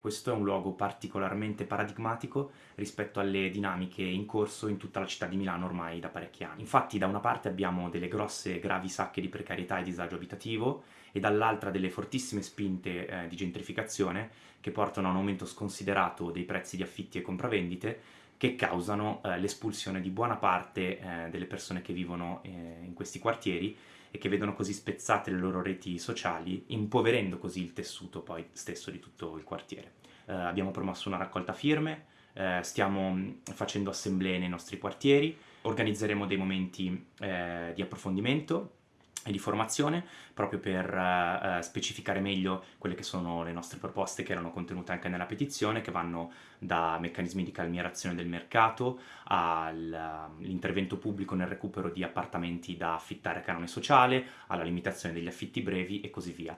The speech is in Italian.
Questo è un luogo particolarmente paradigmatico rispetto alle dinamiche in corso in tutta la città di Milano ormai da parecchi anni. Infatti da una parte abbiamo delle grosse gravi sacche di precarietà e disagio abitativo e dall'altra delle fortissime spinte eh, di gentrificazione che portano a un aumento sconsiderato dei prezzi di affitti e compravendite che causano eh, l'espulsione di buona parte eh, delle persone che vivono eh, in questi quartieri e che vedono così spezzate le loro reti sociali, impoverendo così il tessuto poi stesso di tutto il quartiere. Eh, abbiamo promosso una raccolta firme, eh, stiamo mm, facendo assemblee nei nostri quartieri, organizzeremo dei momenti di approfondimento e di formazione proprio per uh, specificare meglio quelle che sono le nostre proposte che erano contenute anche nella petizione che vanno da meccanismi di calmierazione del mercato all'intervento pubblico nel recupero di appartamenti da affittare a canone sociale alla limitazione degli affitti brevi e così via.